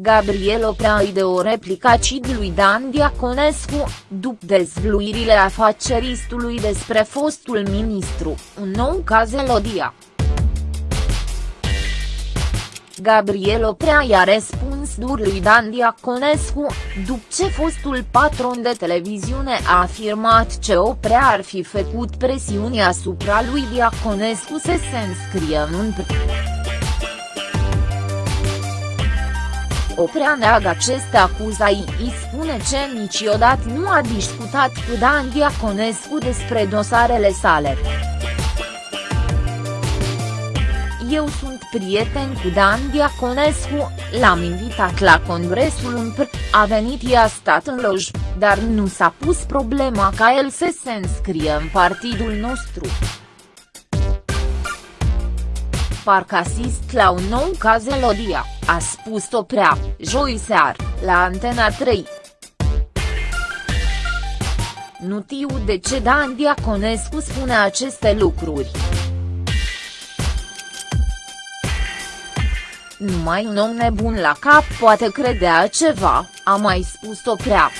Gabriel Oprea îi de o replică lui Dan Diaconescu, după dezvluirile afaceristului despre fostul ministru, un nou caz Elodia. Gabriel Oprea i-a răspuns dur lui Dan Diaconescu, după ce fostul patron de televiziune a afirmat ce Oprea ar fi făcut presiuni asupra lui Diaconescu să se înscrie în un Oprea neagă aceste acuzații, spune că niciodată nu a discutat cu Dan Diaconescu despre dosarele sale. Eu sunt prieten cu Dan Diaconescu, l-am invitat la congresul UMPR, a venit i-a stat în loj, dar nu s-a pus problema ca el să se înscrie în partidul nostru. Parcă asist la un nou caz Elodia, a spus-o prea, joi sear, la Antena 3. Nu știu de ce Dan Diaconescu spune aceste lucruri. Numai un om nebun la cap poate credea ceva, a mai spus-o prea.